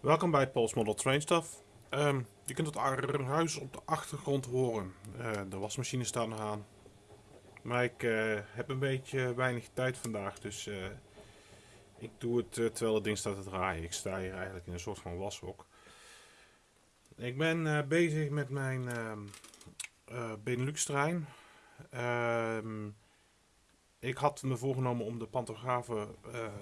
Welkom bij Paul's Model Train Stuff. Ehm, je kunt het huis op de achtergrond horen. Uh, de wasmachine staat nog aan. Maar ik uh, heb een beetje weinig tijd vandaag, dus uh, ik doe het terwijl het ding staat te draaien. Ik sta hier eigenlijk in een soort van washok. Ik ben bezig met mijn ehm, Benelux trein. Ehm, ik had me voorgenomen om de pantografen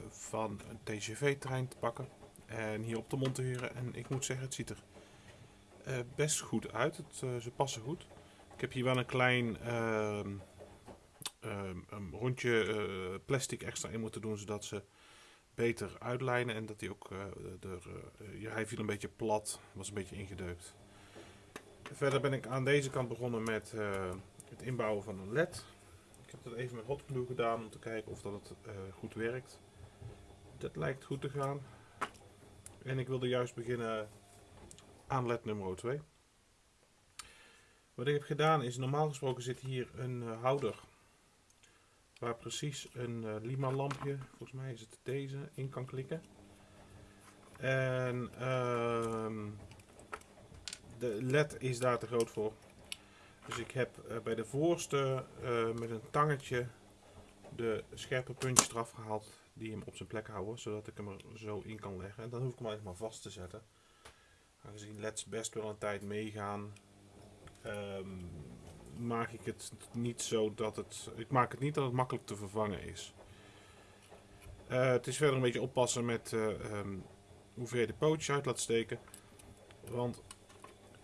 van een TGV-trein te pakken en hier op te monteren. En ik moet zeggen, het ziet er uh, best goed uit. Het, uh, ze passen goed. Ik heb hier wel een klein uh, um, rondje eh, plastic extra in moeten doen, zodat ze beter uitlijnen. En dat hij ook, er, hij viel een beetje plat, was een beetje ingedeukt. Verder ben ik aan deze kant begonnen met het inbouwen van een led. Ik heb dat even met hot glue gedaan om te kijken of dat het goed werkt. Dat lijkt goed te gaan. En ik wilde juist beginnen aan led nummer 2. Wat ik heb gedaan is, normaal gesproken zit hier een uh, houder waar precies een uh, lima lampje, volgens mij is het deze, in kan klikken. En uh, de led is daar te groot voor. Dus ik heb uh, bij de voorste met een tangetje de scherpe puntjes eraf gehaald die hem op zijn plek houden, zodat ik hem er zo in kan leggen. En dan hoef ik hem eigenlijk maar vast te zetten. Aangezien leds best wel een tijd meegaan, um, maak ik het niet zo dat het. Ik maak het niet dat het makkelijk te vervangen is. Uh, het is verder een beetje oppassen met uh, um, hoe ver je de pootjes uit laat steken. Want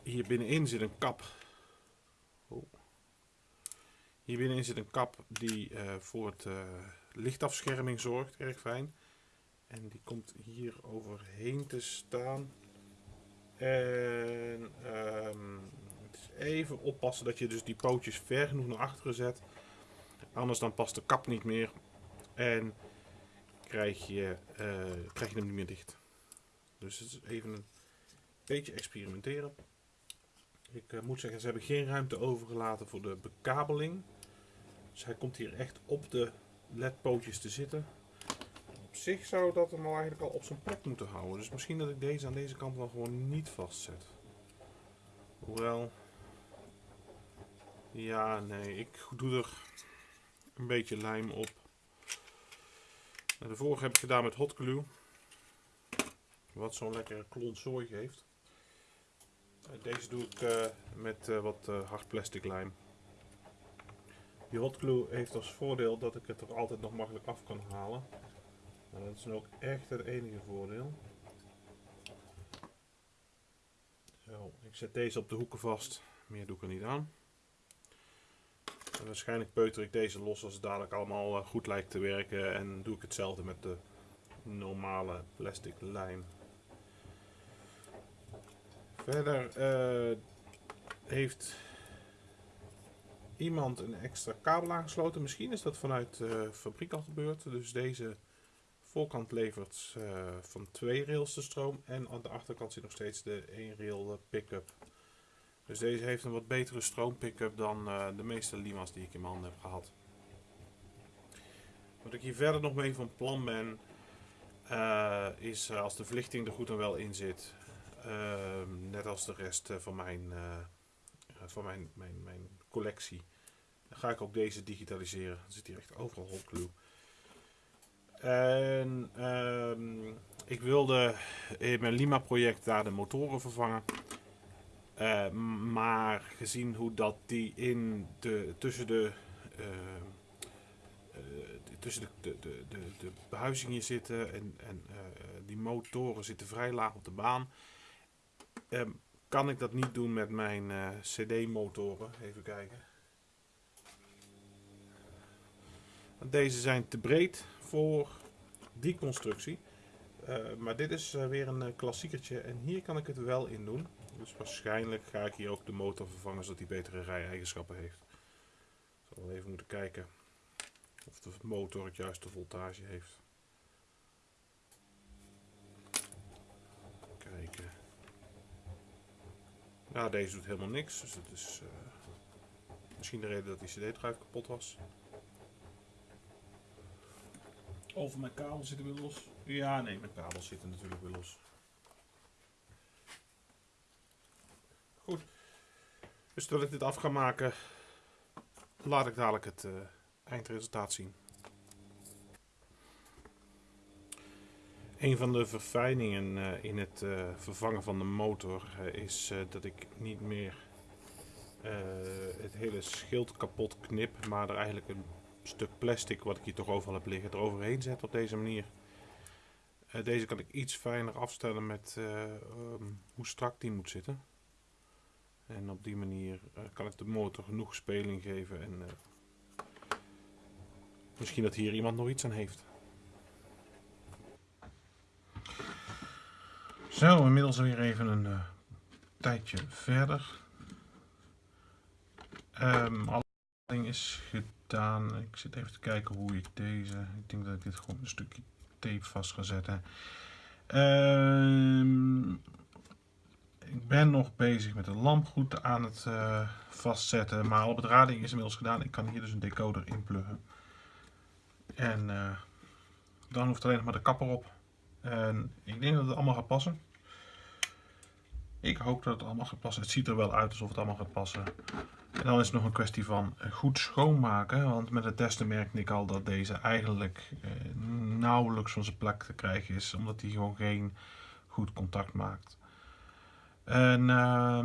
hier binnenin zit een kap. Hier binnenin zit een kap die uh, voor het lichtafscherming zorgt. Erg fijn. En die komt hier overheen te staan. En um, het is even oppassen dat je dus die pootjes ver genoeg naar achteren zet. Anders dan past de kap niet meer. En krijg je, uh, krijg je hem niet meer dicht. Dus het is even een beetje experimenteren. Ik moet zeggen, ze hebben geen ruimte overgelaten voor de bekabeling. Dus hij komt hier echt op de ledpootjes te zitten. Op zich zou dat hem al eigenlijk al op zijn plek moeten houden. Dus misschien dat ik deze aan deze kant wel gewoon niet vastzet. Hoewel... Ja, nee, ik doe er een beetje lijm op. De vorige heb ik gedaan met hot glue. Wat zo'n lekkere klont geeft. Deze doe ik uh, met uh, wat uh, hard plastic lijm. Die hot glue heeft als voordeel dat ik het er altijd nog makkelijk af kan halen. Dat is nu ook echt het enige voordeel. Zo, ik zet deze op de hoeken vast. Meer doe ik er niet aan. Waarschijnlijk peuter ik deze los als het dadelijk allemaal eh, goed lijkt te werken. En doe ik hetzelfde met de normale plastic lijm. Verder uh, heeft iemand een extra kabel aangesloten. Misschien is dat vanuit de fabriek al gebeurd. Dus deze voorkant levert uh, van twee rails de stroom. En aan de achterkant zit nog steeds de één rail eh, pick-up. Dus deze heeft een wat betere stroom pick-up dan uh, de meeste Lima's die ik in mijn handen heb gehad. Wat ik hier verder nog mee van plan ben, is als de verlichting er goed en wel in zit, ehm, net als de rest van mijn, van mijn, mijn, mijn collectie, ga ik ook deze digitaliseren. Er zit hier echt overal hot glue. En um, ik wilde in mijn Lima project daar de motoren vervangen. Uh, maar gezien hoe dat die in de, tussen de, uh, tussen de, de, de, de, de behuizing hier zitten en, en die motoren zitten vrij laag op de baan. Ehm, kan ik dat niet doen met mijn CD motoren. Even kijken. Deze zijn te breed voor die constructie. Uh, maar dit is uh, weer een klassiekertje en hier kan ik het wel in doen. Dus waarschijnlijk ga ik hier ook de motor vervangen zodat hij betere rij-eigenschappen heeft. Ik zal even moeten kijken of de motor het juiste voltage heeft. ja deze doet helemaal niks, dus dat is eh, misschien de reden dat die cd-trui kapot was. over mijn kabel zitten we los. Ja, nee, mijn kabel zitten natuurlijk weer los. Goed. Dus terwijl ik dit af ga maken, laat ik dadelijk het eh, eindresultaat zien. Een van de verfijningen uh, in het uh, vervangen van de motor is dat ik niet meer het hele schild kapot knip, maar er eigenlijk een stuk plastic wat ik hier toch overal heb liggen eroverheen zet op deze manier. deze kan ik iets fijner afstellen met um, hoe strak die moet zitten. En op die manier kan ik de motor genoeg speling geven en misschien dat hier iemand nog iets aan heeft. Zo, inmiddels weer even een uh, tijdje verder. Um, alle is gedaan. Ik zit even te kijken hoe ik deze. Ik denk dat ik dit gewoon een stukje tape vast ga zetten. Um, ik ben nog bezig met de lamp goed aan het uh, vastzetten. Maar alle bedrading is inmiddels gedaan. Ik kan hier dus een decoder inpluggen. En uh, dan hoeft alleen nog maar de kapper op. En ik denk dat het allemaal gaat passen. Ik hoop dat het allemaal gaat passen. Het ziet er wel uit alsof het allemaal gaat passen. En dan is het nog een kwestie van goed schoonmaken. Want met het testen merkte ik al dat deze eigenlijk eh, nauwelijks van zijn plek te krijgen is. Omdat hij gewoon geen goed contact maakt. En uh,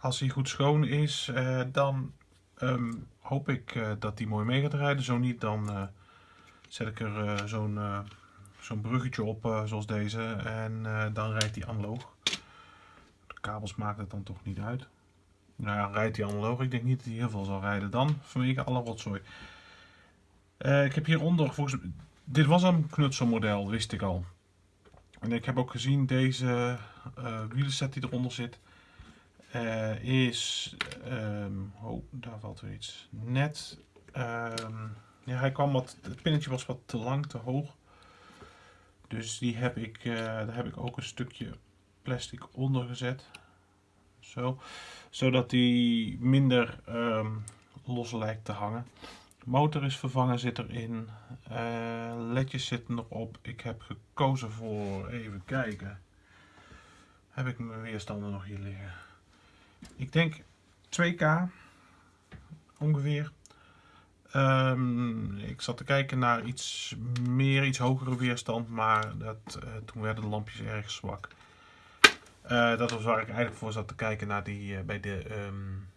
als hij goed schoon is, uh, dan um, hoop ik uh, dat hij mooi mee gaat rijden. Zo niet, dan eh, zet ik er zo'n zo'n bruggetje op zoals deze. En dan rijdt hij analoog. De kabels maken het dan toch niet uit. Nou ja, rijdt hij analoog. Ik denk niet dat hij heel veel zal rijden dan, vanwege alle rotzooi. ik heb hieronder, volgens dit was een knutselmodel, wist ik al. En ik heb ook gezien deze wielenset die eronder zit. Is, um, oh daar valt weer iets, net, um, ja hij kwam wat, het pinnetje was wat te lang, te hoog. Dus die heb ik, uh, daar heb ik ook een stukje plastic onder gezet. Zo, zodat die minder um, los lijkt te hangen. Motor is vervangen, zit erin. Uh, ledjes zitten erop. Ik heb gekozen voor, even kijken. Heb ik mijn weerstanden nog hier liggen? Ik denk 2K ongeveer. Um, ik zat te kijken naar iets meer, iets hogere weerstand, maar dat, uh, toen werden de lampjes erg zwak. Uh, dat was waar ik eigenlijk voor zat te kijken naar die uh, bij de um,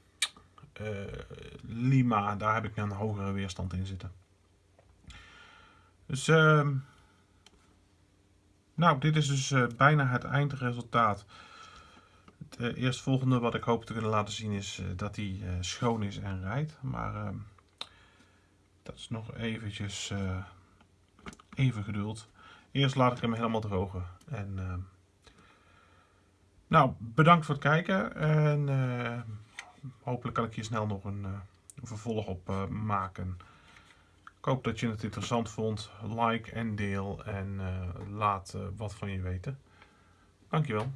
Lima. Daar heb ik een hogere weerstand in zitten. Dus ehm, nou, dit is dus bijna het eindresultaat. Het eerstvolgende wat ik hoop te kunnen laten zien is dat hij schoon is en rijdt. Maar ehm, dat is nog eventjes even geduld. Eerst laat ik hem helemaal drogen. En, ehm, nou, bedankt voor het kijken. En hopelijk kan ik hier snel nog een, een vervolg op maken. Ik hoop dat je het interessant vond. Like en deel en laat wat van je weten. Dankjewel.